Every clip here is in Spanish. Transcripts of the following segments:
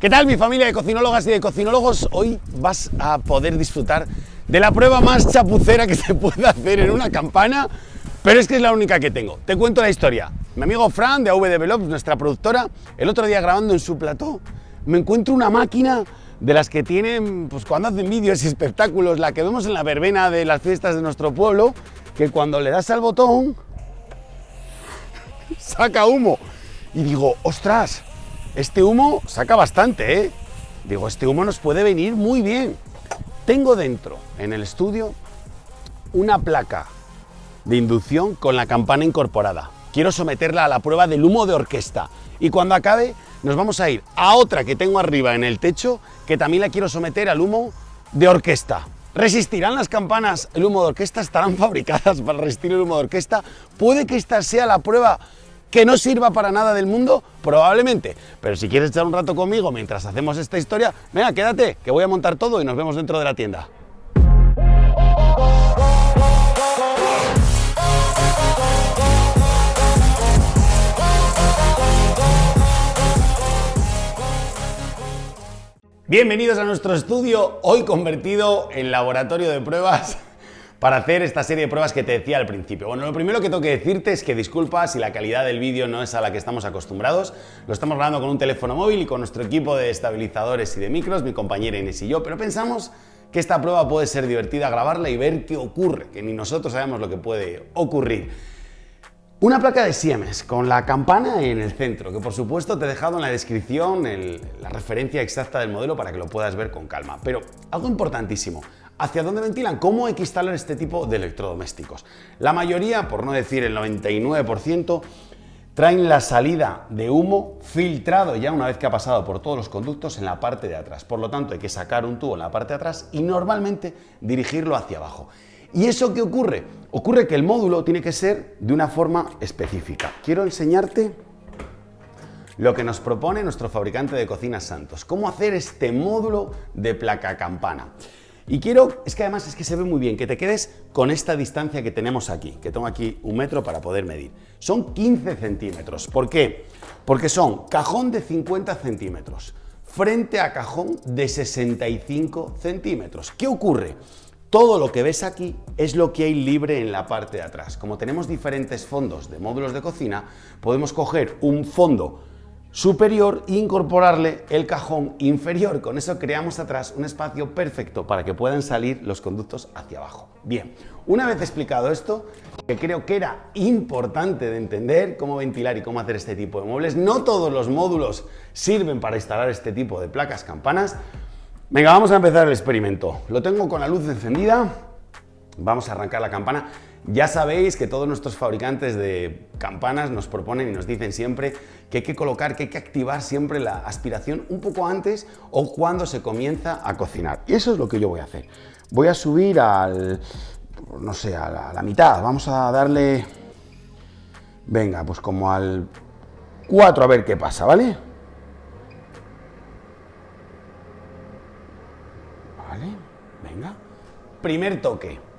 ¿Qué tal mi familia de cocinólogas y de cocinólogos? Hoy vas a poder disfrutar de la prueba más chapucera que se puede hacer en una campana, pero es que es la única que tengo. Te cuento la historia. Mi amigo Fran de AV Develops, nuestra productora, el otro día grabando en su plató, me encuentro una máquina de las que tienen, pues cuando hacen vídeos y espectáculos, la que vemos en la verbena de las fiestas de nuestro pueblo, que cuando le das al botón, saca humo. Y digo, ostras, este humo saca bastante, ¿eh? Digo, este humo nos puede venir muy bien. Tengo dentro, en el estudio, una placa de inducción con la campana incorporada. Quiero someterla a la prueba del humo de orquesta. Y cuando acabe, nos vamos a ir a otra que tengo arriba en el techo, que también la quiero someter al humo de orquesta. ¿Resistirán las campanas el humo de orquesta? ¿Estarán fabricadas para resistir el humo de orquesta? Puede que esta sea la prueba que no sirva para nada del mundo, probablemente. Pero si quieres echar un rato conmigo mientras hacemos esta historia, venga, quédate, que voy a montar todo y nos vemos dentro de la tienda. Bienvenidos a nuestro estudio, hoy convertido en laboratorio de pruebas para hacer esta serie de pruebas que te decía al principio. Bueno, lo primero que tengo que decirte es que disculpa si la calidad del vídeo no es a la que estamos acostumbrados. Lo estamos grabando con un teléfono móvil y con nuestro equipo de estabilizadores y de micros, mi compañera Inés y yo, pero pensamos que esta prueba puede ser divertida grabarla y ver qué ocurre, que ni nosotros sabemos lo que puede ocurrir. Una placa de Siemens con la campana en el centro, que por supuesto te he dejado en la descripción la referencia exacta del modelo para que lo puedas ver con calma. Pero algo importantísimo, ¿Hacia dónde ventilan? ¿Cómo instalar este tipo de electrodomésticos? La mayoría, por no decir el 99%, traen la salida de humo filtrado ya una vez que ha pasado por todos los conductos en la parte de atrás. Por lo tanto, hay que sacar un tubo en la parte de atrás y normalmente dirigirlo hacia abajo. ¿Y eso qué ocurre? Ocurre que el módulo tiene que ser de una forma específica. Quiero enseñarte lo que nos propone nuestro fabricante de cocinas Santos. Cómo hacer este módulo de placa campana. Y quiero, es que además es que se ve muy bien, que te quedes con esta distancia que tenemos aquí, que tengo aquí un metro para poder medir. Son 15 centímetros. ¿Por qué? Porque son cajón de 50 centímetros frente a cajón de 65 centímetros. ¿Qué ocurre? Todo lo que ves aquí es lo que hay libre en la parte de atrás. Como tenemos diferentes fondos de módulos de cocina, podemos coger un fondo superior e incorporarle el cajón inferior. Con eso creamos atrás un espacio perfecto para que puedan salir los conductos hacia abajo. Bien, una vez explicado esto, que creo que era importante de entender cómo ventilar y cómo hacer este tipo de muebles, no todos los módulos sirven para instalar este tipo de placas campanas. Venga, vamos a empezar el experimento. Lo tengo con la luz encendida, vamos a arrancar la campana. Ya sabéis que todos nuestros fabricantes de campanas nos proponen y nos dicen siempre que hay que colocar, que hay que activar siempre la aspiración un poco antes o cuando se comienza a cocinar. Y eso es lo que yo voy a hacer. Voy a subir al, no sé, a la, mitad. Vamos a darle, venga, pues como al 4 a ver qué pasa, ¿vale? Vale, venga. Primer toque.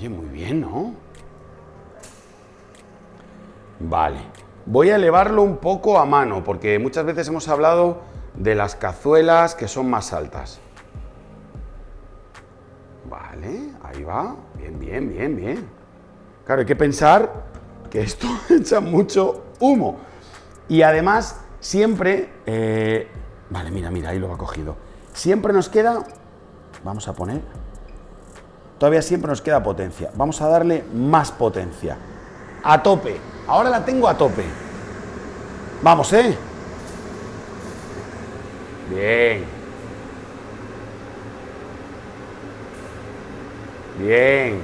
Oye, muy bien, ¿no? Vale. Voy a elevarlo un poco a mano, porque muchas veces hemos hablado de las cazuelas que son más altas. Vale, ahí va. Bien, bien, bien, bien. Claro, hay que pensar que esto echa mucho humo. Y además, siempre... Eh, vale, mira, mira, ahí lo ha cogido. Siempre nos queda... Vamos a poner todavía siempre nos queda potencia. Vamos a darle más potencia. A tope. Ahora la tengo a tope. Vamos, ¿eh? Bien. Bien.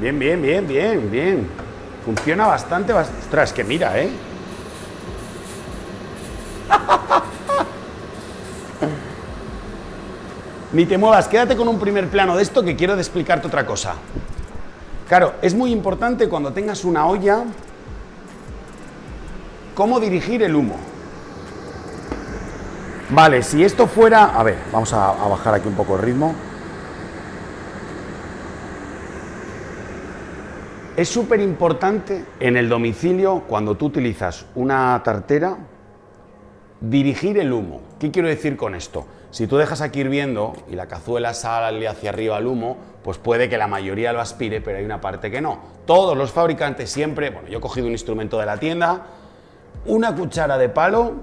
Bien, bien, bien, bien, bien. Funciona bastante, bastante. Ostras, que mira, ¿eh? Ni te muevas, quédate con un primer plano de esto que quiero explicarte otra cosa. Claro, es muy importante cuando tengas una olla cómo dirigir el humo. Vale, si esto fuera... A ver, vamos a, a bajar aquí un poco el ritmo. Es súper importante en el domicilio, cuando tú utilizas una tartera, dirigir el humo. ¿Qué quiero decir con esto? Si tú dejas aquí hirviendo y la cazuela sale hacia arriba el humo, pues puede que la mayoría lo aspire, pero hay una parte que no. Todos los fabricantes siempre, bueno, yo he cogido un instrumento de la tienda, una cuchara de palo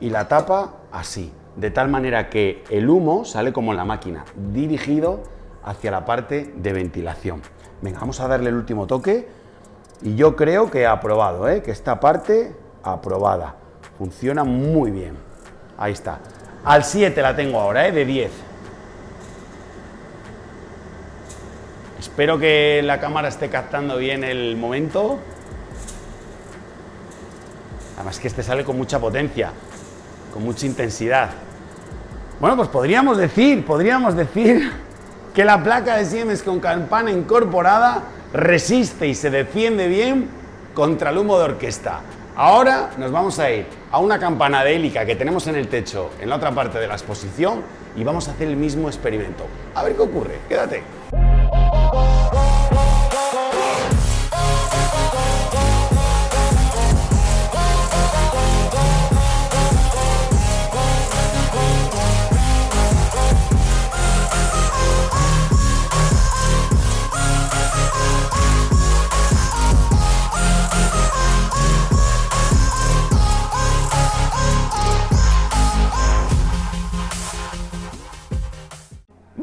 y la tapa así, de tal manera que el humo sale como en la máquina, dirigido hacia la parte de ventilación. Venga, vamos a darle el último toque y yo creo que ha aprobado, ¿eh? que esta parte aprobada. Funciona muy bien. Ahí está. Al 7 la tengo ahora, ¿eh? de 10. Espero que la cámara esté captando bien el momento. Además que este sale con mucha potencia, con mucha intensidad. Bueno, pues podríamos decir, podríamos decir que la placa de Siemens con campana incorporada resiste y se defiende bien contra el humo de orquesta. Ahora nos vamos a ir a una campana de que tenemos en el techo en la otra parte de la exposición y vamos a hacer el mismo experimento. A ver qué ocurre, quédate.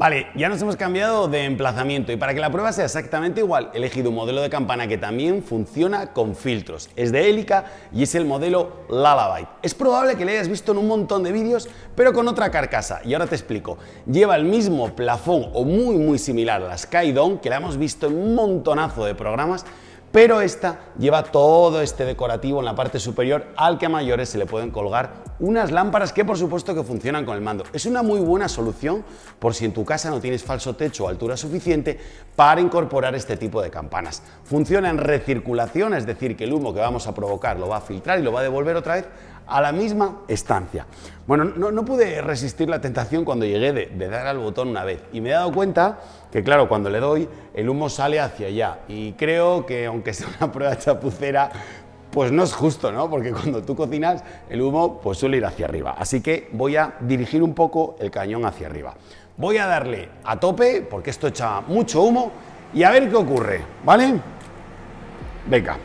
Vale, ya nos hemos cambiado de emplazamiento y para que la prueba sea exactamente igual he elegido un modelo de campana que también funciona con filtros. Es de Helica y es el modelo Lullaby. Es probable que lo hayas visto en un montón de vídeos pero con otra carcasa y ahora te explico. Lleva el mismo plafón o muy muy similar a la Skydome que la hemos visto en un montonazo de programas pero esta lleva todo este decorativo en la parte superior al que a mayores se le pueden colgar unas lámparas que por supuesto que funcionan con el mando. Es una muy buena solución por si en tu casa no tienes falso techo o altura suficiente para incorporar este tipo de campanas. Funciona en recirculación, es decir, que el humo que vamos a provocar lo va a filtrar y lo va a devolver otra vez a la misma estancia. Bueno, no, pude resistir la tentación cuando llegué de, dar al botón una vez y me he dado cuenta que claro, cuando le doy el humo sale hacia allá y creo que aunque sea una prueba chapucera, pues no es justo, ¿no? Porque cuando tú cocinas el humo pues suele ir hacia arriba. Así que voy a dirigir un poco el cañón hacia arriba. Voy a darle a tope porque esto echa mucho humo y a ver qué ocurre, ¿vale? Venga.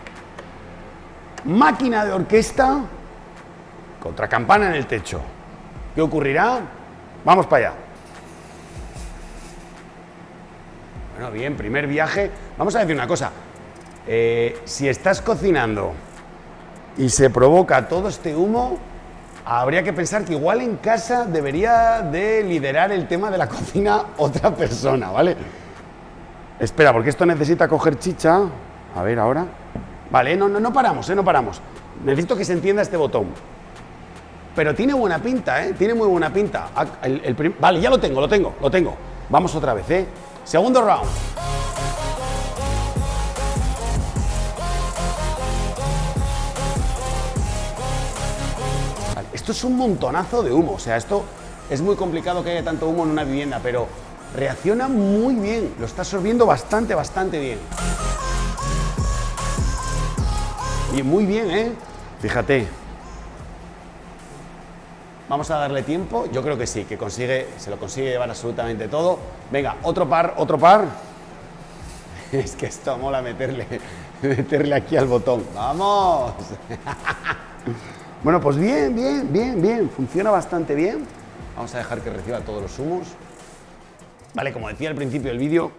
Máquina de orquesta contra campana en el techo. ¿Qué ocurrirá? Vamos para allá. Bueno, bien, primer viaje. Vamos a decir una cosa. Eh, si estás cocinando y se provoca todo este humo, habría que pensar que igual en casa debería de liderar el tema de la cocina otra persona, ¿vale? Espera, porque esto necesita coger chicha. A ver, ahora. Vale, no, no, no paramos, ¿eh? No paramos. Necesito que se entienda este botón. Pero tiene buena pinta, ¿eh? Tiene muy buena pinta. Ah, vale, ya lo tengo, lo tengo, lo tengo. Vamos otra vez, ¿eh? Segundo round. esto es un montonazo de humo. O sea, esto es muy complicado que haya tanto humo en una vivienda, pero reacciona muy bien. Lo está absorbiendo bastante, bastante bien. Y muy bien, ¿eh? Fíjate, Vamos a darle tiempo. Yo creo que sí, que consigue, se lo consigue llevar absolutamente todo. Venga, otro par, otro par. Es que esto mola meterle, meterle aquí al botón. ¡Vamos! Bueno, pues bien, bien, bien, bien. Funciona bastante bien. Vamos a dejar que reciba todos los humos. Vale, como decía al principio del vídeo,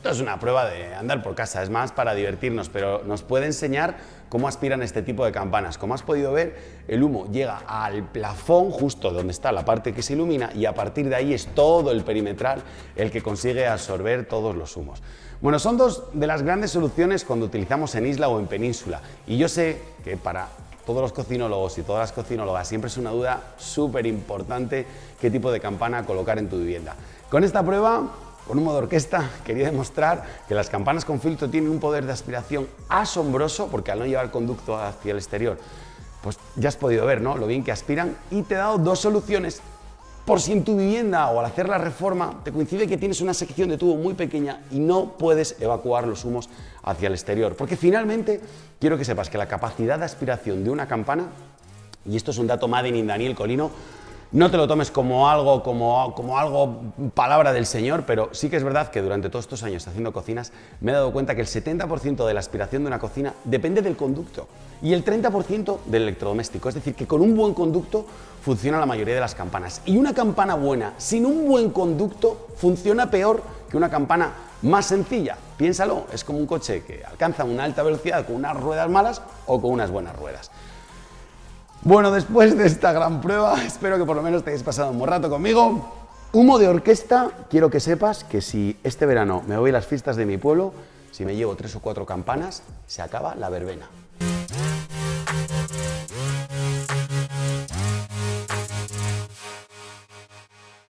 esto es una prueba de andar por casa, es más para divertirnos, pero nos puede enseñar cómo aspiran este tipo de campanas. Como has podido ver, el humo llega al plafón, justo donde está la parte que se ilumina, y a partir de ahí es todo el perimetral el que consigue absorber todos los humos. Bueno, son dos de las grandes soluciones cuando utilizamos en isla o en península, y yo sé que para todos los cocinólogos y todas las cocinólogas siempre es una duda súper importante qué tipo de campana colocar en tu vivienda. Con esta prueba con un modo orquesta quería demostrar que las campanas con filtro tienen un poder de aspiración asombroso porque al no llevar conducto hacia el exterior, pues ya has podido ver ¿no? lo bien que aspiran y te he dado dos soluciones por si en tu vivienda o al hacer la reforma te coincide que tienes una sección de tubo muy pequeña y no puedes evacuar los humos hacia el exterior. Porque finalmente quiero que sepas que la capacidad de aspiración de una campana, y esto es un dato Madden in Daniel Colino, no te lo tomes como algo, como, como, algo, palabra del Señor, pero sí que es verdad que durante todos estos años haciendo cocinas me he dado cuenta que el 70% de la aspiración de una cocina depende del conducto y el 30% del electrodoméstico. Es decir, que con un buen conducto funciona la mayoría de las campanas. Y una campana buena sin un buen conducto funciona peor que una campana más sencilla. Piénsalo, es como un coche que alcanza una alta velocidad con unas ruedas malas o con unas buenas ruedas. Bueno, después de esta gran prueba, espero que por lo menos te hayas pasado un buen rato conmigo. Humo de orquesta, quiero que sepas que si este verano me voy a las fiestas de mi pueblo, si me llevo tres o cuatro campanas, se acaba la verbena.